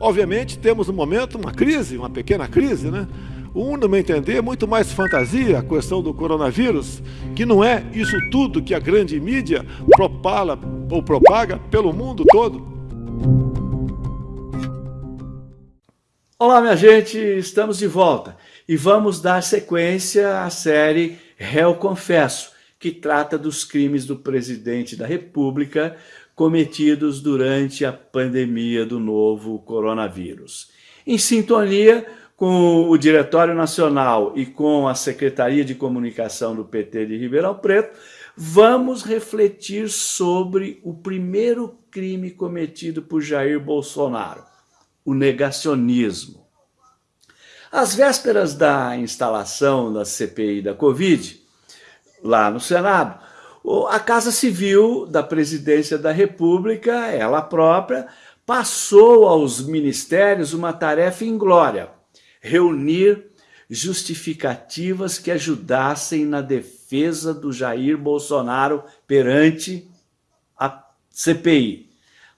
Obviamente, temos no momento uma crise, uma pequena crise, né? Um, no meu entender, é muito mais fantasia a questão do coronavírus, que não é isso tudo que a grande mídia propala ou propaga pelo mundo todo. Olá, minha gente, estamos de volta e vamos dar sequência à série Réu Confesso, que trata dos crimes do presidente da República cometidos durante a pandemia do novo coronavírus. Em sintonia com o Diretório Nacional e com a Secretaria de Comunicação do PT de Ribeirão Preto, vamos refletir sobre o primeiro crime cometido por Jair Bolsonaro, o negacionismo. Às vésperas da instalação da CPI da Covid, lá no Senado, a Casa Civil da Presidência da República, ela própria, passou aos ministérios uma tarefa inglória, reunir justificativas que ajudassem na defesa do Jair Bolsonaro perante a CPI.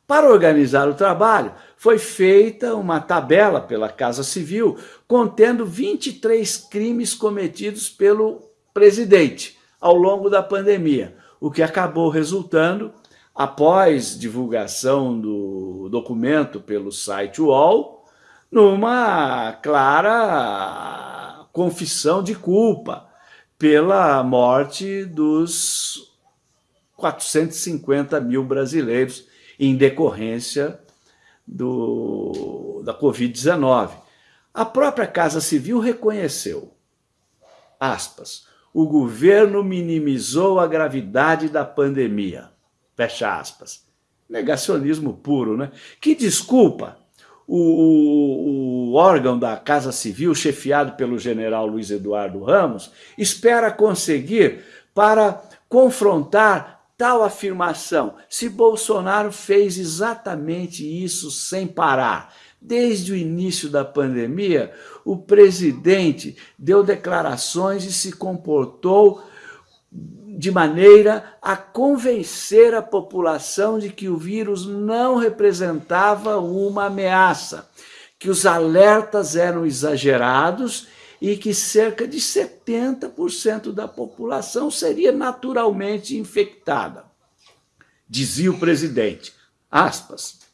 Para organizar o trabalho, foi feita uma tabela pela Casa Civil contendo 23 crimes cometidos pelo presidente ao longo da pandemia, o que acabou resultando, após divulgação do documento pelo site UOL, numa clara confissão de culpa pela morte dos 450 mil brasileiros em decorrência do, da Covid-19. A própria Casa Civil reconheceu, aspas, o governo minimizou a gravidade da pandemia, fecha aspas. Negacionismo puro, né? Que desculpa o, o, o, órgão da Casa Civil, chefiado pelo general Luiz Eduardo Ramos, espera conseguir para confrontar tal afirmação, se Bolsonaro fez exatamente isso sem parar. Desde o início da pandemia, o presidente deu declarações e se comportou de maneira a convencer a população de que o vírus não representava uma ameaça, que os alertas eram exagerados e que cerca de 70% da população seria naturalmente infectada. Dizia o presidente, aspas,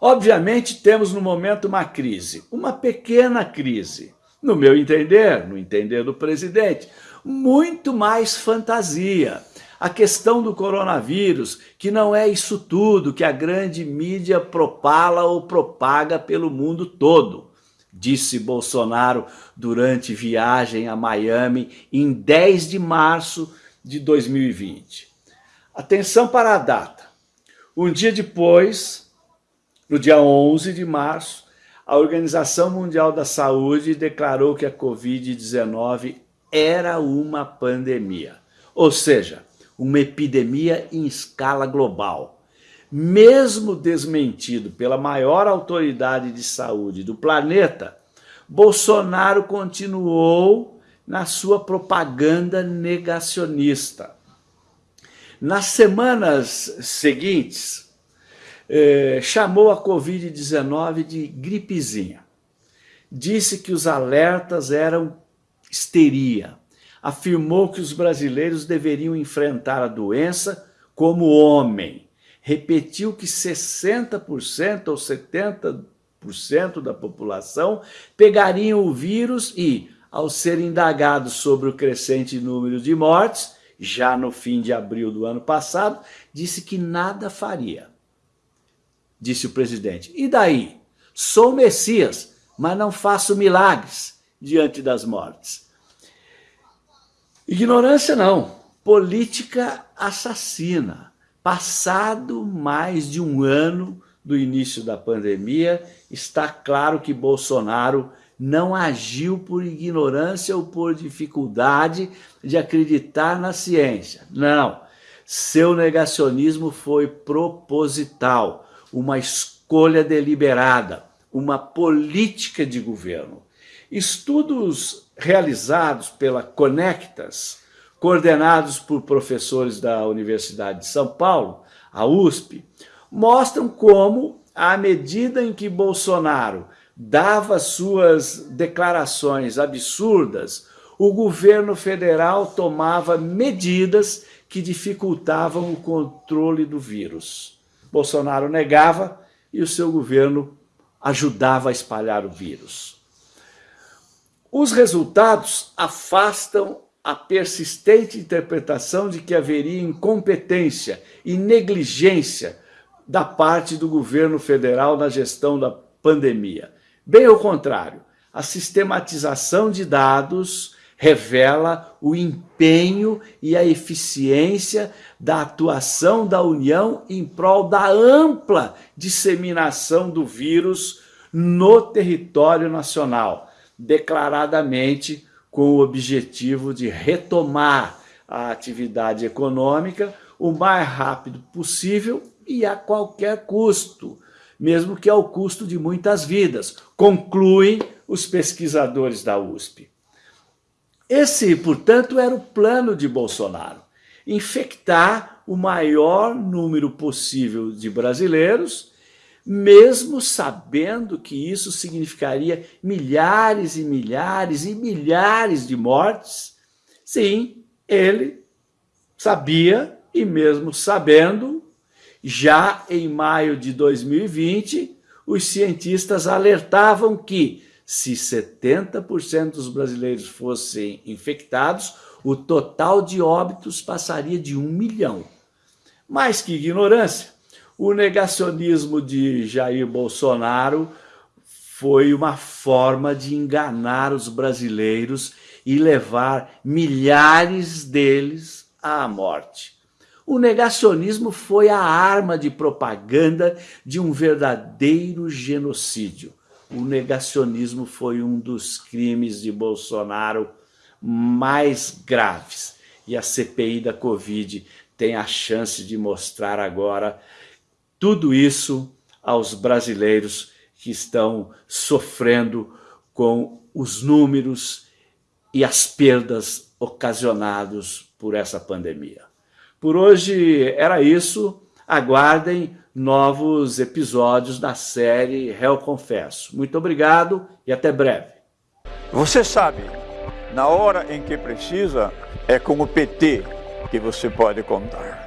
Obviamente temos no momento uma crise, uma pequena crise, no meu entender, no entender do presidente, muito mais fantasia. A questão do coronavírus, que não é isso tudo que a grande mídia propala ou propaga pelo mundo todo, disse Bolsonaro durante viagem a Miami em 10 de março de 2020. Atenção para a data. Um dia depois, no dia 11 de março, a Organização Mundial da Saúde declarou que a Covid-19 era uma pandemia, ou seja, uma epidemia em escala global. Mesmo desmentido pela maior autoridade de saúde do planeta, Bolsonaro continuou na sua propaganda negacionista. Nas semanas seguintes, eh, chamou a Covid-19 de gripezinha. Disse que os alertas eram histeria. Afirmou que os brasileiros deveriam enfrentar a doença como homem. Repetiu que 60% ou 70% da população pegariam o vírus e, ao ser indagado sobre o crescente número de mortes, já no fim de abril do ano passado, disse que nada faria. Disse o presidente. E daí? Sou Messias, mas não faço milagres diante das mortes. Ignorância não, política assassina. Passado mais de um ano do início da pandemia, está claro que Bolsonaro não agiu por ignorância ou por dificuldade de acreditar na ciência. Não, seu negacionismo foi proposital, uma escolha deliberada, uma política de governo. Estudos realizados pela Conectas coordenados por professores da Universidade de São Paulo, a USP, mostram como, à medida em que Bolsonaro dava suas declarações absurdas, o governo federal tomava medidas que dificultavam o controle do vírus. Bolsonaro negava e o seu governo ajudava a espalhar o vírus. Os resultados afastam a persistente interpretação de que haveria incompetência e negligência da parte do governo federal na gestão da pandemia. Bem ao contrário, a sistematização de dados revela o empenho e a eficiência da atuação da União em prol da ampla disseminação do vírus no território nacional, declaradamente com o objetivo de retomar a atividade econômica o mais rápido possível e a qualquer custo, mesmo que ao custo de muitas vidas, concluem os pesquisadores da USP. Esse, portanto, era o plano de Bolsonaro, infectar o maior número possível de brasileiros, mesmo sabendo que isso significaria milhares e milhares e milhares de mortes. Sim, ele sabia, e mesmo sabendo, já em maio de 2020, os cientistas alertavam que, se 70% dos brasileiros fossem infectados, o total de óbitos passaria de um milhão. Mas que ignorância! O negacionismo de Jair Bolsonaro foi uma forma de enganar os brasileiros e levar milhares deles à morte. O negacionismo foi a arma de propaganda de um verdadeiro genocídio. O negacionismo foi um dos crimes de Bolsonaro mais graves. E a CPI da Covid tem a chance de mostrar agora tudo isso aos brasileiros que estão sofrendo com os números e as perdas ocasionados por essa pandemia. Por hoje era isso. Aguardem novos episódios da série Réu Confesso. Muito obrigado e até breve. Você sabe, na hora em que precisa, é com o PT que você pode contar.